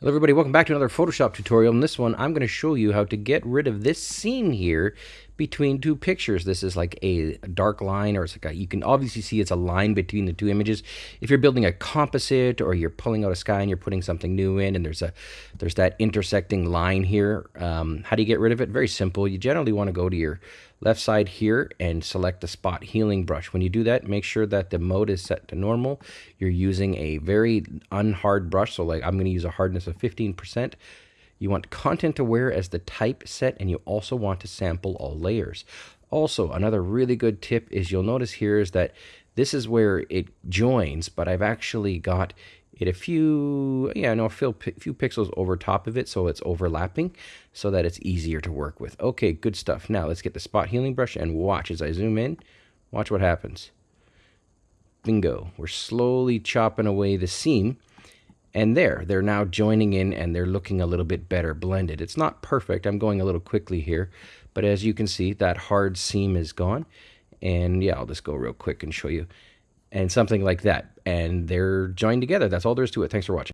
Hello everybody, welcome back to another Photoshop tutorial. In this one, I'm going to show you how to get rid of this seam here between two pictures. This is like a dark line, or it's like a, you can obviously see it's a line between the two images. If you're building a composite, or you're pulling out a sky and you're putting something new in, and there's a there's that intersecting line here. Um, how do you get rid of it? Very simple. You generally want to go to your left side here and select the spot healing brush. When you do that, make sure that the mode is set to normal. You're using a very unhard brush, so like I'm going to use a hardness of 15%. You want content aware as the type set, and you also want to sample all layers. Also, another really good tip is you'll notice here is that this is where it joins, but I've actually got it a few, yeah, no, a few, few pixels over top of it so it's overlapping so that it's easier to work with. Okay, good stuff. Now let's get the spot healing brush and watch as I zoom in. Watch what happens. Bingo. We're slowly chopping away the seam and there, they're now joining in and they're looking a little bit better blended. It's not perfect. I'm going a little quickly here. But as you can see, that hard seam is gone. And yeah, I'll just go real quick and show you. And something like that. And they're joined together. That's all there is to it. Thanks for watching.